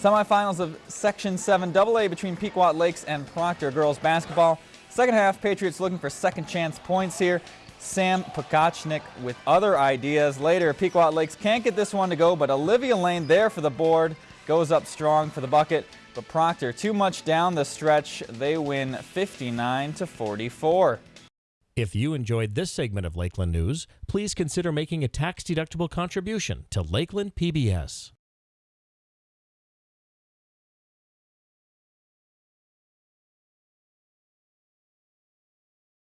Semifinals of Section 7 AA between Pequot Lakes and Proctor girls basketball. Second half, Patriots looking for second chance points here. Sam Pokachnik with other ideas. Later, Pequot Lakes can't get this one to go, but Olivia Lane there for the board. Goes up strong for the bucket, but Proctor too much down the stretch. They win 59 to 44. If you enjoyed this segment of Lakeland News, please consider making a tax-deductible contribution to Lakeland PBS.